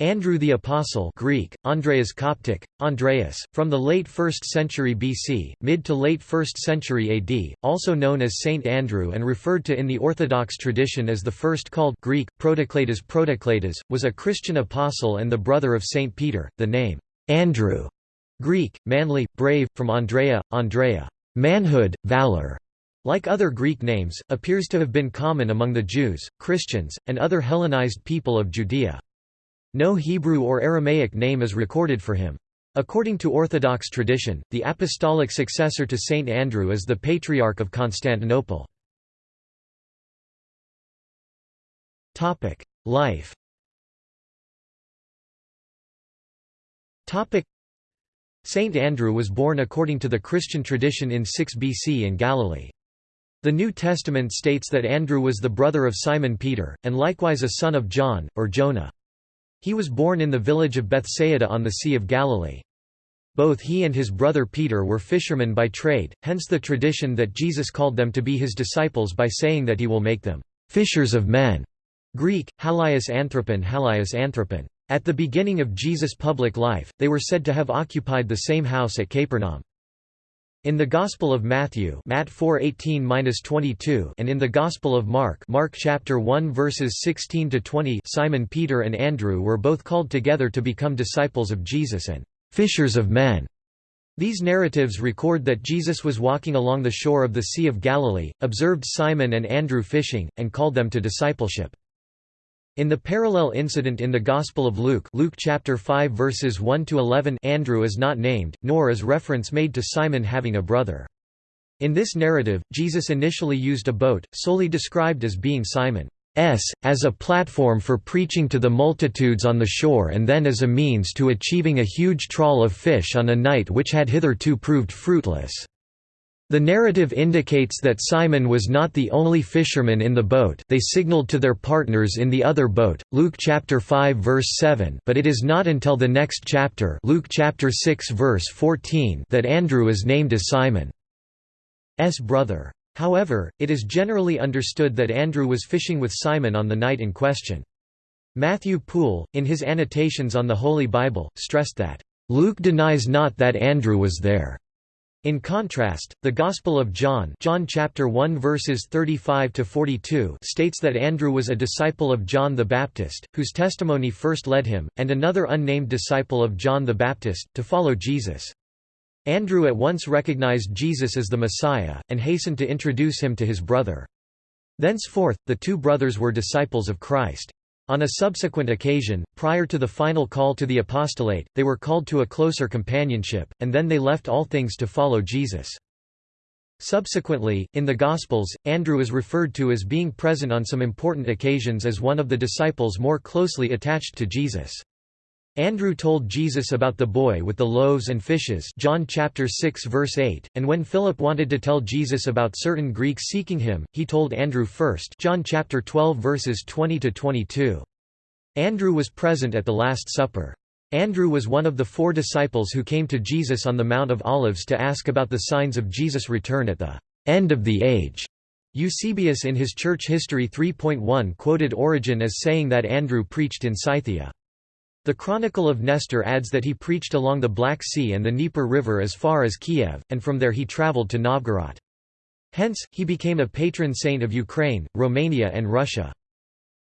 Andrew the Apostle Greek, Andreas Coptic, Andreas, from the late 1st century BC, mid to late 1st century AD, also known as Saint Andrew and referred to in the Orthodox tradition as the first called Greek, Protocletus Protocletus, was a Christian apostle and the brother of Saint Peter. The name, Andrew, Greek, manly, brave, from Andrea, Andrea, manhood, valor, like other Greek names, appears to have been common among the Jews, Christians, and other Hellenized people of Judea. No Hebrew or Aramaic name is recorded for him. According to Orthodox tradition, the apostolic successor to Saint Andrew is the Patriarch of Constantinople. Life Saint Andrew was born according to the Christian tradition in 6 BC in Galilee. The New Testament states that Andrew was the brother of Simon Peter, and likewise a son of John, or Jonah. He was born in the village of Bethsaida on the Sea of Galilee. Both he and his brother Peter were fishermen by trade, hence the tradition that Jesus called them to be his disciples by saying that he will make them fishers of men. Greek, halias anthropon anthropon. At the beginning of Jesus' public life, they were said to have occupied the same house at Capernaum. In the Gospel of Matthew Matt 4:18-22 and in the Gospel of Mark Mark chapter 1 verses 16 to 20 Simon Peter and Andrew were both called together to become disciples of Jesus and fishers of men. These narratives record that Jesus was walking along the shore of the Sea of Galilee, observed Simon and Andrew fishing, and called them to discipleship. In the parallel incident in the Gospel of Luke Luke chapter 5 verses 1 to 11 Andrew is not named nor is reference made to Simon having a brother. In this narrative, Jesus initially used a boat, solely described as being Simon's, as a platform for preaching to the multitudes on the shore and then as a means to achieving a huge trawl of fish on a night which had hitherto proved fruitless. The narrative indicates that Simon was not the only fisherman in the boat they signaled to their partners in the other boat, Luke chapter 5 verse 7 but it is not until the next chapter Luke chapter 6 verse 14 that Andrew is named as Simon's brother. However, it is generally understood that Andrew was fishing with Simon on the night in question. Matthew Poole, in his annotations on the Holy Bible, stressed that, "...Luke denies not that Andrew was there." In contrast, the Gospel of John, John chapter 1 verses 35 to 42, states that Andrew was a disciple of John the Baptist, whose testimony first led him and another unnamed disciple of John the Baptist to follow Jesus. Andrew at once recognized Jesus as the Messiah and hastened to introduce him to his brother. Thenceforth, the two brothers were disciples of Christ. On a subsequent occasion, prior to the final call to the apostolate, they were called to a closer companionship, and then they left all things to follow Jesus. Subsequently, in the Gospels, Andrew is referred to as being present on some important occasions as one of the disciples more closely attached to Jesus. Andrew told Jesus about the boy with the loaves and fishes John chapter 6 verse 8, and when Philip wanted to tell Jesus about certain Greeks seeking him, he told Andrew first John chapter 12 verses 20 to 22. Andrew was present at the Last Supper. Andrew was one of the four disciples who came to Jesus on the Mount of Olives to ask about the signs of Jesus' return at the end of the age. Eusebius in his Church History 3.1 quoted Origen as saying that Andrew preached in Scythia. The Chronicle of Nestor adds that he preached along the Black Sea and the Dnieper River as far as Kiev, and from there he traveled to Novgorod. Hence, he became a patron saint of Ukraine, Romania and Russia.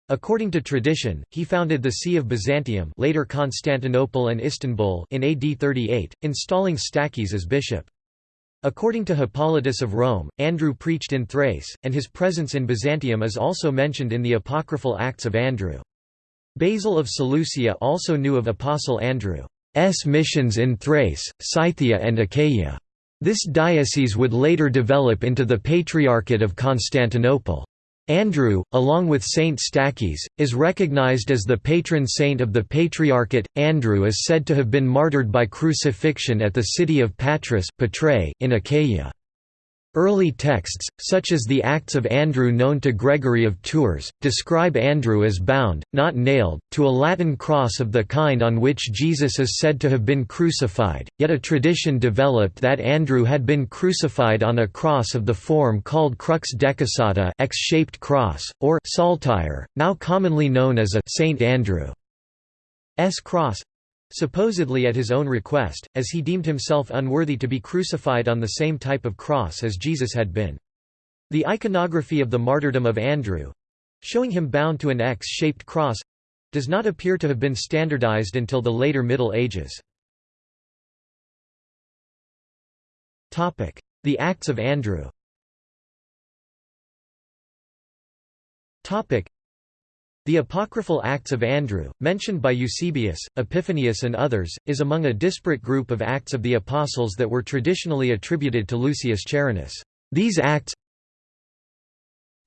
According to tradition, he founded the See of Byzantium later Constantinople and Istanbul in AD 38, installing Stachys as bishop. According to Hippolytus of Rome, Andrew preached in Thrace, and his presence in Byzantium is also mentioned in the apocryphal Acts of Andrew. Basil of Seleucia also knew of Apostle Andrew's missions in Thrace, Scythia and Achaia. This diocese would later develop into the Patriarchate of Constantinople. Andrew, along with Saint Stachys, is recognized as the patron saint of the Patriarchate. Andrew is said to have been martyred by crucifixion at the city of Patras in Achaia. Early texts, such as the Acts of Andrew known to Gregory of Tours, describe Andrew as bound, not nailed, to a Latin cross of the kind on which Jesus is said to have been crucified, yet a tradition developed that Andrew had been crucified on a cross of the form called crux decussata X-shaped cross, or saltire, now commonly known as a Saint Andrew. Cross—supposedly at his own request, as he deemed himself unworthy to be crucified on the same type of cross as Jesus had been. The iconography of the martyrdom of Andrew—showing him bound to an X-shaped cross—does not appear to have been standardized until the later Middle Ages. The Acts of Andrew the apocryphal Acts of Andrew, mentioned by Eusebius, Epiphanius and others, is among a disparate group of Acts of the Apostles that were traditionally attributed to Lucius Charinus. These Acts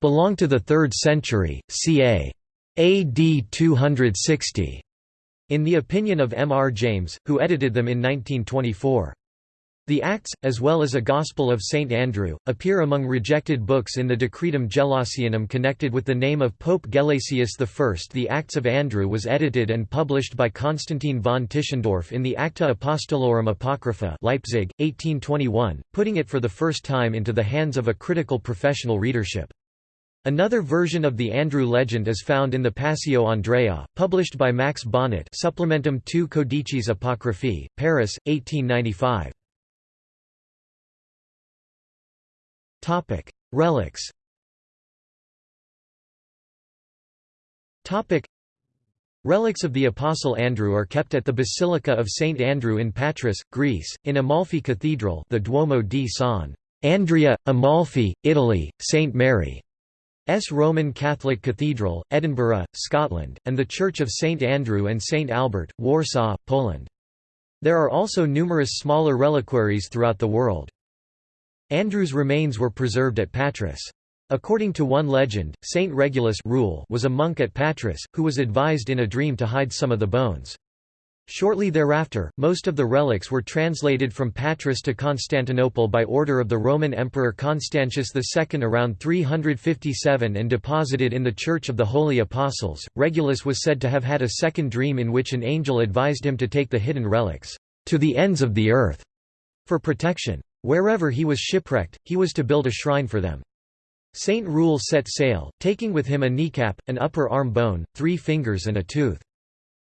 belong to the 3rd century, ca. AD 260, in the opinion of M. R. James, who edited them in 1924. The Acts, as well as a Gospel of St. Andrew, appear among rejected books in the Decretum Gelasianum connected with the name of Pope Gelasius I. The Acts of Andrew was edited and published by Constantine von Tischendorf in the Acta Apostolorum Apocrypha Leipzig, 1821, putting it for the first time into the hands of a critical professional readership. Another version of the Andrew legend is found in the Passio Andrea, published by Max Bonnet Supplementum II Codices Apocryphae, Paris, 1895. Relics Relics of the Apostle Andrew are kept at the Basilica of St. Andrew in Patras, Greece, in Amalfi Cathedral the Duomo di San Andrea, Amalfi, Italy, St. Mary. S. Roman Catholic Cathedral, Edinburgh, Scotland, and the Church of St. Andrew and St. Albert, Warsaw, Poland. There are also numerous smaller reliquaries throughout the world. Andrew's remains were preserved at Patras. According to one legend, Saint Regulus Rule was a monk at Patras, who was advised in a dream to hide some of the bones. Shortly thereafter, most of the relics were translated from Patras to Constantinople by order of the Roman Emperor Constantius II around 357 and deposited in the Church of the Holy Apostles. Regulus was said to have had a second dream in which an angel advised him to take the hidden relics to the ends of the earth for protection. Wherever he was shipwrecked, he was to build a shrine for them. Saint Rule set sail, taking with him a kneecap, an upper arm bone, three fingers and a tooth.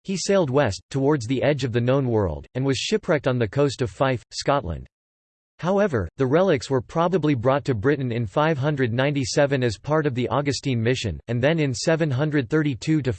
He sailed west, towards the edge of the known world, and was shipwrecked on the coast of Fife, Scotland. However, the relics were probably brought to Britain in 597 as part of the Augustine mission, and then in 732 to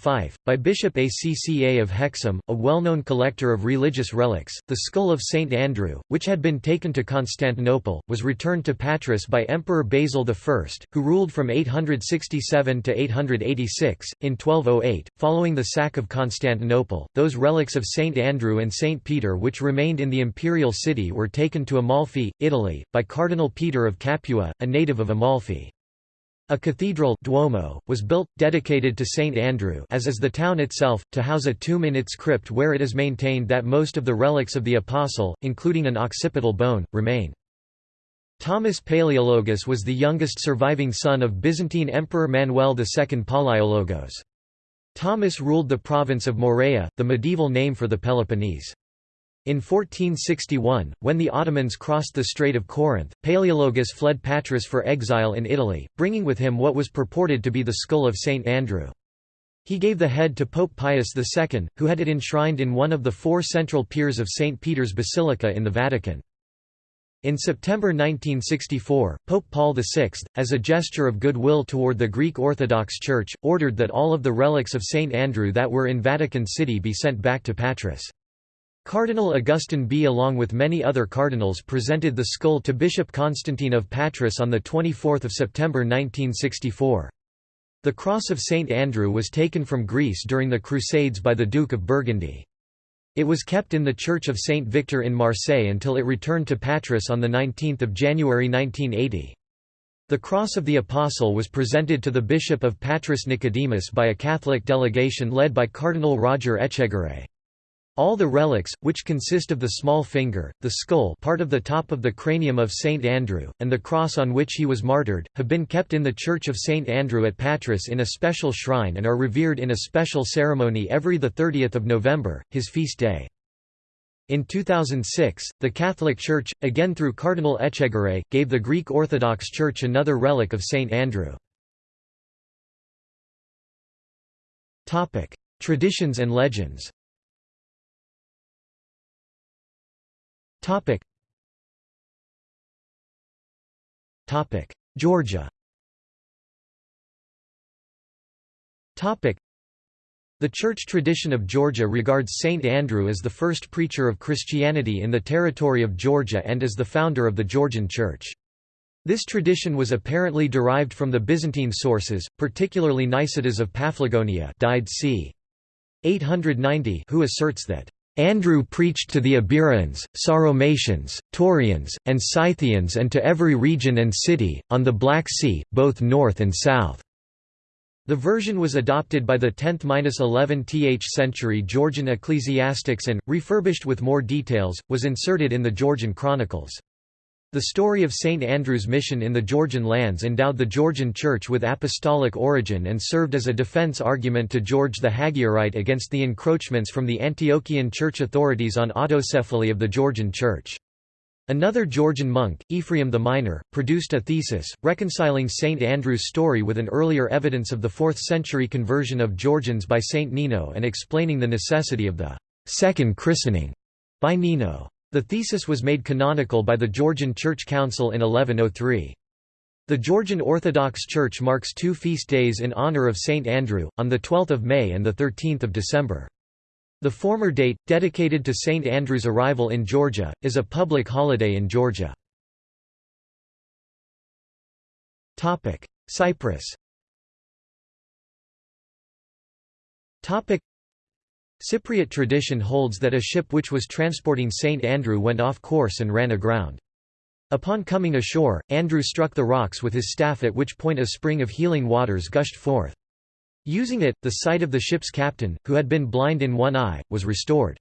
by Bishop Acca of Hexham, a well-known collector of religious relics. The skull of St. Andrew, which had been taken to Constantinople, was returned to Patras by Emperor Basil I, who ruled from 867 to 886. In 1208, following the sack of Constantinople, those relics of St. Andrew and St. Peter which remained in the imperial city were taken to Amalfi Italy, by Cardinal Peter of Capua, a native of Amalfi. A cathedral Duomo, was built, dedicated to St. Andrew as is the town itself, to house a tomb in its crypt where it is maintained that most of the relics of the Apostle, including an occipital bone, remain. Thomas Palaeologus was the youngest surviving son of Byzantine Emperor Manuel II Palaiologos. Thomas ruled the province of Morea, the medieval name for the Peloponnese. In 1461, when the Ottomans crossed the Strait of Corinth, Palaeologus fled Patras for exile in Italy, bringing with him what was purported to be the skull of St. Andrew. He gave the head to Pope Pius II, who had it enshrined in one of the four central piers of St. Peter's Basilica in the Vatican. In September 1964, Pope Paul VI, as a gesture of goodwill toward the Greek Orthodox Church, ordered that all of the relics of St. Andrew that were in Vatican City be sent back to Patras. Cardinal Augustin B along with many other cardinals presented the skull to Bishop Constantine of Patras on 24 September 1964. The Cross of St. Andrew was taken from Greece during the Crusades by the Duke of Burgundy. It was kept in the Church of St. Victor in Marseille until it returned to Patras on 19 January 1980. The Cross of the Apostle was presented to the Bishop of Patras Nicodemus by a Catholic delegation led by Cardinal Roger Etchegaray. All the relics, which consist of the small finger, the skull part of the top of the cranium of Saint Andrew, and the cross on which he was martyred, have been kept in the Church of Saint Andrew at Patras in a special shrine and are revered in a special ceremony every 30 November, his feast day. In 2006, the Catholic Church, again through Cardinal Etchegaray, gave the Greek Orthodox Church another relic of Saint Andrew. Traditions and legends Georgia Topic. the church tradition of Georgia regards Saint Andrew as the first preacher of Christianity in the territory of Georgia and as the founder of the Georgian Church. This tradition was apparently derived from the Byzantine sources, particularly Nicetas of Paphlagonia died c. 890 who asserts that Andrew preached to the Iberians, Sauromatians, Taurians, and Scythians and to every region and city, on the Black Sea, both north and south. The version was adopted by the 10th–11th century Georgian ecclesiastics and, refurbished with more details, was inserted in the Georgian Chronicles. The story of St. Andrew's mission in the Georgian lands endowed the Georgian Church with apostolic origin and served as a defense argument to George the Hagiorite against the encroachments from the Antiochian church authorities on autocephaly of the Georgian Church. Another Georgian monk, Ephraim the Minor, produced a thesis, reconciling St. Andrew's story with an earlier evidence of the 4th century conversion of Georgians by St. Nino and explaining the necessity of the second christening by Nino. The thesis was made canonical by the Georgian Church Council in 1103. The Georgian Orthodox Church marks two feast days in honor of St. Andrew, on 12 May and 13 December. The former date, dedicated to St. Andrew's arrival in Georgia, is a public holiday in Georgia. Cyprus Cypriot tradition holds that a ship which was transporting St. Andrew went off course and ran aground. Upon coming ashore, Andrew struck the rocks with his staff at which point a spring of healing waters gushed forth. Using it, the sight of the ship's captain, who had been blind in one eye, was restored.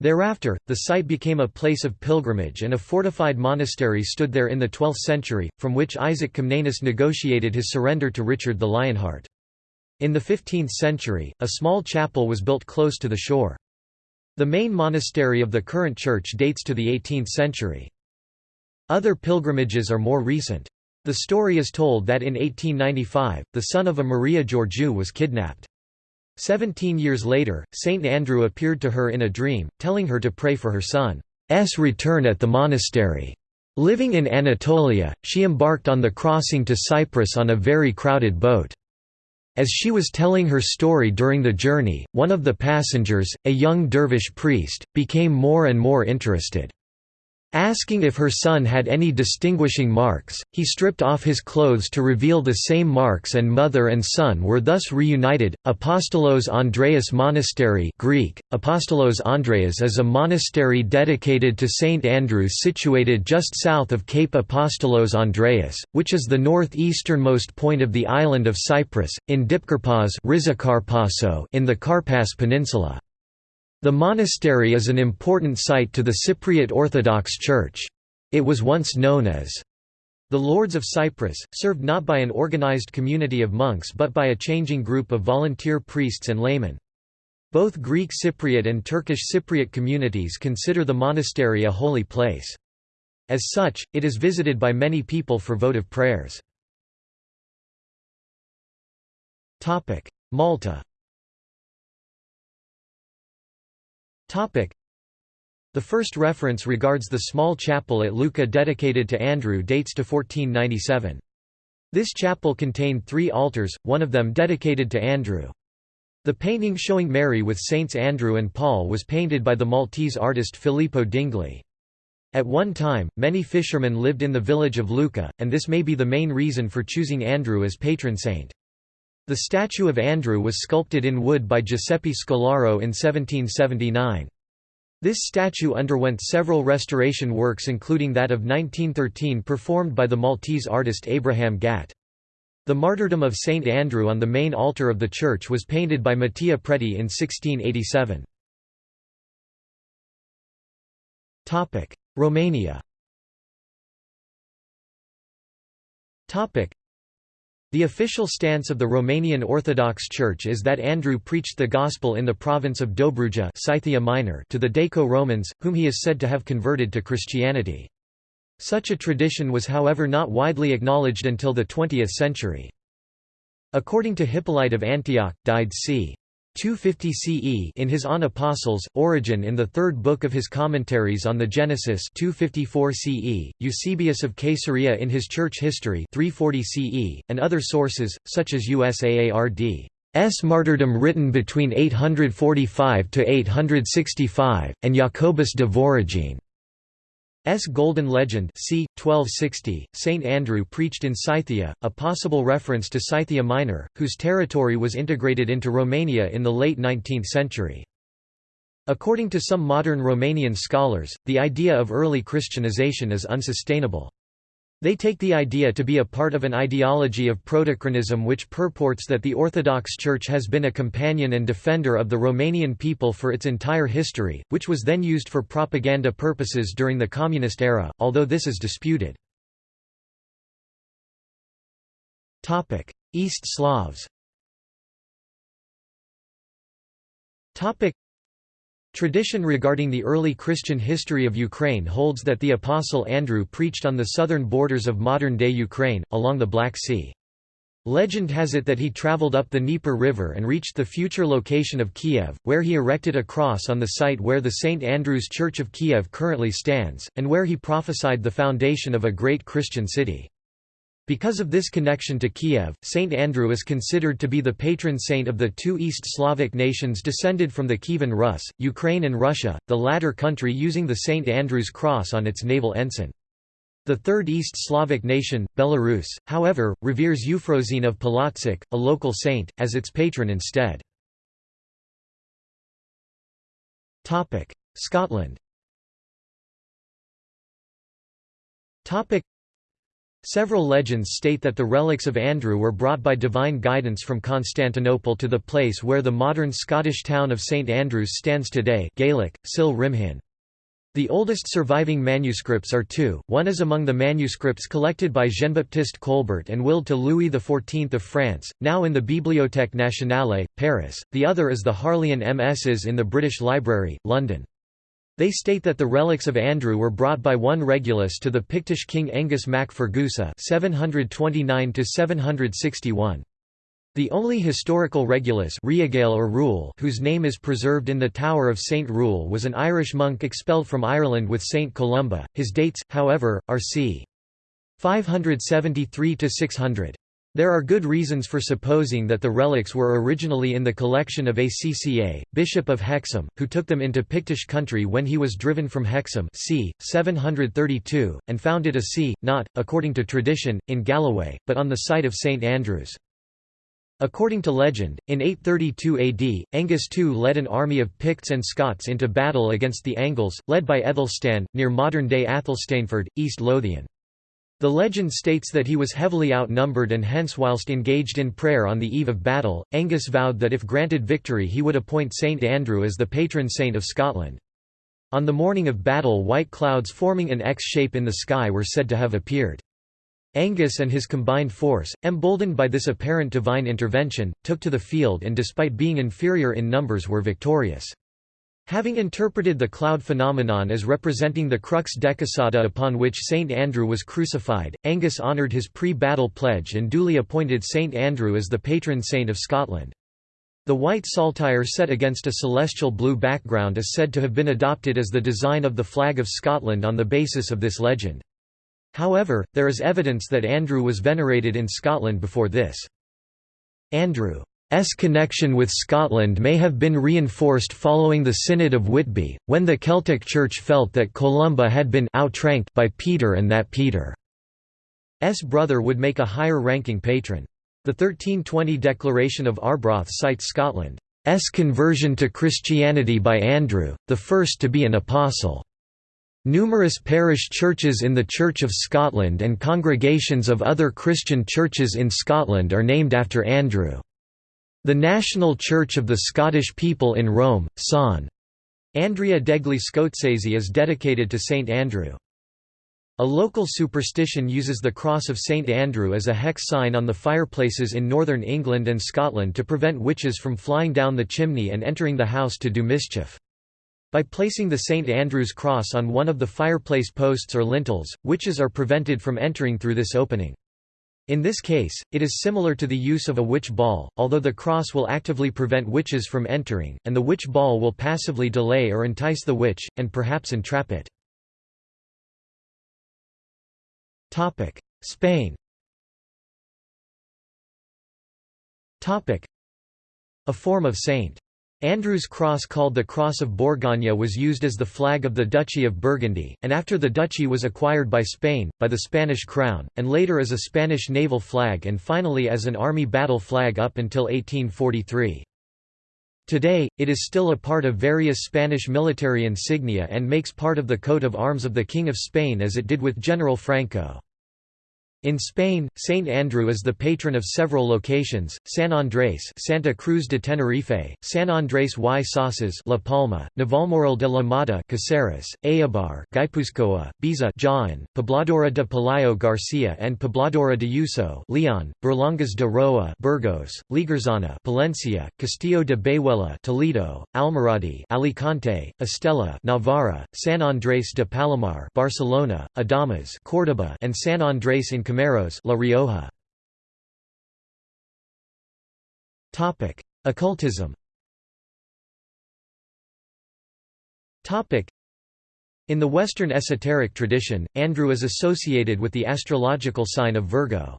Thereafter, the site became a place of pilgrimage and a fortified monastery stood there in the 12th century, from which Isaac Comnenus negotiated his surrender to Richard the Lionheart. In the 15th century, a small chapel was built close to the shore. The main monastery of the current church dates to the 18th century. Other pilgrimages are more recent. The story is told that in 1895, the son of a Maria Georgiou was kidnapped. Seventeen years later, Saint Andrew appeared to her in a dream, telling her to pray for her son's return at the monastery. Living in Anatolia, she embarked on the crossing to Cyprus on a very crowded boat. As she was telling her story during the journey, one of the passengers, a young dervish priest, became more and more interested. Asking if her son had any distinguishing marks, he stripped off his clothes to reveal the same marks and mother and son were thus reunited. Apostolos Andreas Monastery Greek, Apostolos Andreas is a monastery dedicated to St. Andrew situated just south of Cape Apostolos Andreas, which is the northeasternmost point of the island of Cyprus, in Dipkarpas in the Karpas Peninsula. The monastery is an important site to the Cypriot Orthodox Church. It was once known as the Lourdes of Cyprus, served not by an organized community of monks but by a changing group of volunteer priests and laymen. Both Greek Cypriot and Turkish Cypriot communities consider the monastery a holy place. As such, it is visited by many people for votive prayers. Malta The first reference regards the small chapel at Luqa dedicated to Andrew dates to 1497. This chapel contained three altars, one of them dedicated to Andrew. The painting showing Mary with Saints Andrew and Paul was painted by the Maltese artist Filippo Dingli. At one time, many fishermen lived in the village of Luqa, and this may be the main reason for choosing Andrew as patron saint. The statue of Andrew was sculpted in wood by Giuseppe Scolaro in 1779. This statue underwent several restoration works including that of 1913 performed by the Maltese artist Abraham Gatt. The martyrdom of St. Andrew on the main altar of the church was painted by Mattia Preti in 1687. Romania the official stance of the Romanian Orthodox Church is that Andrew preached the Gospel in the province of Dobruja Scythia Minor to the Daco-Romans, whom he is said to have converted to Christianity. Such a tradition was however not widely acknowledged until the 20th century. According to Hippolyte of Antioch, died c. 250 CE in his On Apostles, Origen in the third book of his commentaries on the Genesis 254 CE, Eusebius of Caesarea in his Church History 340 CE, and other sources, such as Usuard. S. martyrdom written between 845–865, and Jacobus de Voragine. S. Golden Legend c. 1260, St. Andrew preached in Scythia, a possible reference to Scythia Minor, whose territory was integrated into Romania in the late 19th century. According to some modern Romanian scholars, the idea of early Christianization is unsustainable. They take the idea to be a part of an ideology of protochronism which purports that the Orthodox Church has been a companion and defender of the Romanian people for its entire history, which was then used for propaganda purposes during the Communist era, although this is disputed. East Slavs Tradition regarding the early Christian history of Ukraine holds that the Apostle Andrew preached on the southern borders of modern-day Ukraine, along the Black Sea. Legend has it that he traveled up the Dnieper River and reached the future location of Kiev, where he erected a cross on the site where the St. Andrew's Church of Kiev currently stands, and where he prophesied the foundation of a great Christian city. Because of this connection to Kiev, Saint Andrew is considered to be the patron saint of the two East Slavic nations descended from the Kievan Rus, Ukraine and Russia, the latter country using the Saint Andrew's cross on its naval ensign. The third East Slavic nation, Belarus, however, reveres Euphrosyne of Polotsk, a local saint, as its patron instead. Scotland Several legends state that the relics of Andrew were brought by divine guidance from Constantinople to the place where the modern Scottish town of St Andrews stands today Gaelic, Cill Rìmhinn. The oldest surviving manuscripts are two, one is among the manuscripts collected by Jean-Baptiste Colbert and willed to Louis XIV of France, now in the Bibliothèque Nationale, Paris, the other is the Harleian MSs in the British Library, London. They state that the relics of Andrew were brought by one Regulus to the Pictish king Angus mac Fergusa 729 The only historical Regulus or Rule whose name is preserved in the Tower of St. Rule was an Irish monk expelled from Ireland with St. Columba. His dates, however, are c. 573–600. There are good reasons for supposing that the relics were originally in the collection of Acca, Bishop of Hexham, who took them into Pictish country when he was driven from Hexham c. 732, and founded a see, not, according to tradition, in Galloway, but on the site of St Andrews. According to legend, in 832 AD, Angus II led an army of Picts and Scots into battle against the Angles, led by Ethelstan, near modern-day Athelstaneford, East Lothian. The legend states that he was heavily outnumbered and hence whilst engaged in prayer on the eve of battle, Angus vowed that if granted victory he would appoint Saint Andrew as the patron saint of Scotland. On the morning of battle white clouds forming an X shape in the sky were said to have appeared. Angus and his combined force, emboldened by this apparent divine intervention, took to the field and despite being inferior in numbers were victorious. Having interpreted the cloud phenomenon as representing the crux decussata upon which Saint Andrew was crucified, Angus honoured his pre-battle pledge and duly appointed Saint Andrew as the patron saint of Scotland. The white saltire set against a celestial blue background is said to have been adopted as the design of the flag of Scotland on the basis of this legend. However, there is evidence that Andrew was venerated in Scotland before this. Andrew S connection with Scotland may have been reinforced following the Synod of Whitby, when the Celtic Church felt that Columba had been outranked by Peter and that Peter's brother would make a higher-ranking patron. The 1320 Declaration of Arbroath cites Scotland's conversion to Christianity by Andrew, the first to be an apostle. Numerous parish churches in the Church of Scotland and congregations of other Christian churches in Scotland are named after Andrew. The National Church of the Scottish People in Rome, San. Andrea degli Scozzesi is dedicated to St. Andrew. A local superstition uses the cross of St. Andrew as a hex sign on the fireplaces in northern England and Scotland to prevent witches from flying down the chimney and entering the house to do mischief. By placing the St. Andrew's cross on one of the fireplace posts or lintels, witches are prevented from entering through this opening. In this case, it is similar to the use of a witch ball, although the cross will actively prevent witches from entering, and the witch ball will passively delay or entice the witch, and perhaps entrap it. Spain A form of St. Andrew's cross called the Cross of Bourgogne was used as the flag of the Duchy of Burgundy, and after the duchy was acquired by Spain, by the Spanish crown, and later as a Spanish naval flag and finally as an army battle flag up until 1843. Today, it is still a part of various Spanish military insignia and makes part of the coat of arms of the King of Spain as it did with General Franco. In Spain, Saint Andrew is the patron of several locations: San Andrés, Santa Cruz de Tenerife, San Andrés y Sauces, La Palma, Navalmoral de la Mata, Caceres, Eibar, Guipúzcoa, Baeza, Jaén, Pobladora de Pelayo Garcia, and Pobladora de Uso, Leon, Berlanga de Roa, Burgos, Lliguersana, Palencia, Castillo de Bayuela, Toledo, Almoradí, Alicante, Estella, Navarra, San Andrés de Palomar, Barcelona, Adamuz, Córdoba, and San Andrés in Cameros La Rioja. Topic: Occultism. Topic: In the Western esoteric tradition, Andrew is associated with the astrological sign of Virgo.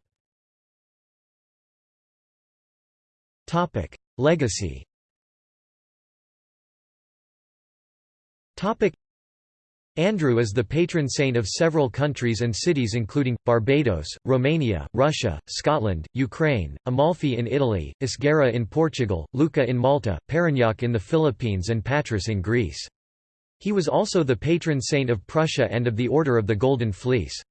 Topic: Legacy. Topic: Andrew is the patron saint of several countries and cities including, Barbados, Romania, Russia, Scotland, Ukraine, Amalfi in Italy, Esgueira in Portugal, Luqa in Malta, Parañaque in the Philippines and Patras in Greece. He was also the patron saint of Prussia and of the Order of the Golden Fleece.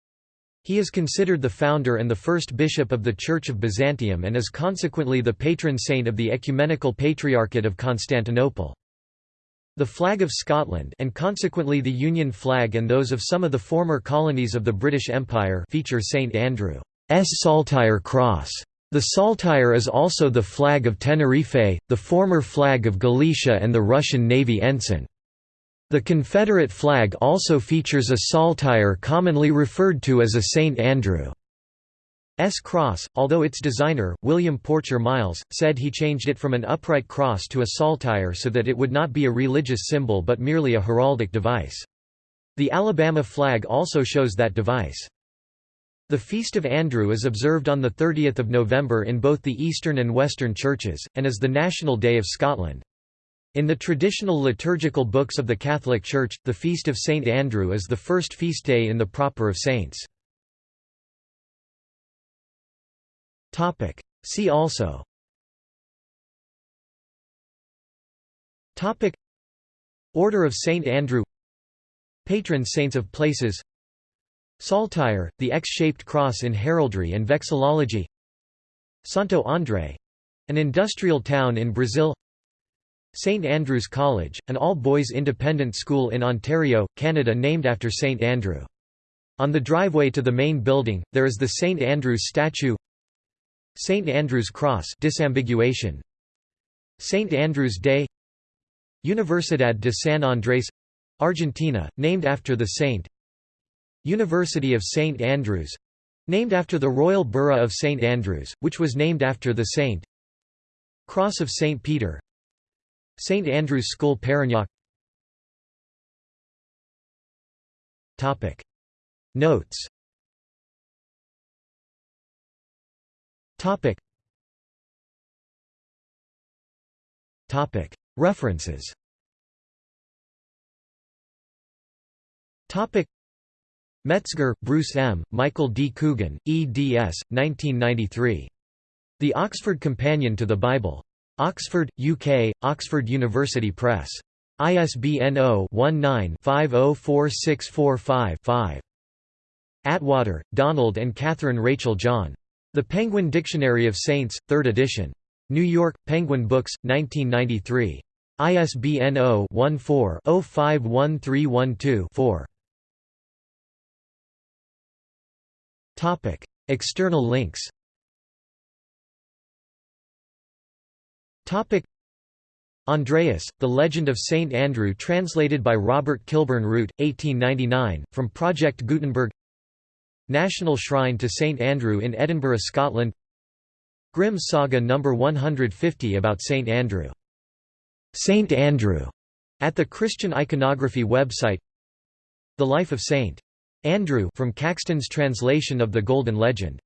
He is considered the founder and the first bishop of the Church of Byzantium and is consequently the patron saint of the Ecumenical Patriarchate of Constantinople. The flag of Scotland and consequently the Union flag and those of some of the former colonies of the British Empire feature St Andrew's saltire cross. The saltire is also the flag of Tenerife, the former flag of Galicia and the Russian Navy ensign. The Confederate flag also features a saltire commonly referred to as a St Andrew. S cross, although its designer, William Porcher Miles, said he changed it from an upright cross to a saltire so that it would not be a religious symbol but merely a heraldic device. The Alabama flag also shows that device. The Feast of Andrew is observed on 30 November in both the Eastern and Western churches, and is the National Day of Scotland. In the traditional liturgical books of the Catholic Church, the Feast of St. Andrew is the first feast day in the Proper of Saints. See also Topic Order of St. Andrew Patron saints of places Saltire, the X-shaped cross in heraldry and vexillology Santo André — an industrial town in Brazil St. Andrew's College, an all-boys independent school in Ontario, Canada named after St. Andrew. On the driveway to the main building, there is the St. Andrew's statue St. Andrew's Cross disambiguation St. Andrew's Day Universidad de San Andrés Argentina, named after the saint University of St. Andrews named after the Royal Borough of St. Andrews, which was named after the saint Cross of St. Peter St. Andrew's School Parañaque Notes Topic. Topic. References. Topic. Metzger, Bruce M., Michael D. Coogan, eds. 1993. The Oxford Companion to the Bible. Oxford, UK, Oxford University Press. ISBN 0-19-504645-5. Attwater, Donald and Catherine Rachel John. The Penguin Dictionary of Saints, 3rd edition. New York, Penguin Books, 1993. ISBN 0-14-051312-4. External links Andreas, The Legend of St. Andrew translated by Robert Kilburn Root, 1899, from Project Gutenberg National Shrine to St Andrew in Edinburgh, Scotland Grimm's Saga No. 150 about St Andrew. St Andrew at the Christian Iconography website The Life of St. Andrew from Caxton's translation of the Golden Legend